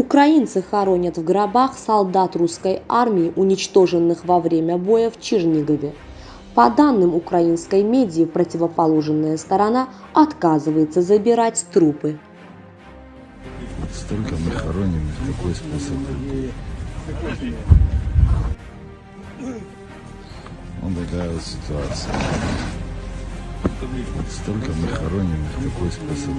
Украинцы хоронят в гробах солдат русской армии, уничтоженных во время боя в Чернигове. По данным украинской медии, противоположная сторона отказывается забирать трупы. Столько мы хороним, в какой способ. Вот такая вот ситуация. Столько мы хороним, в какой способ.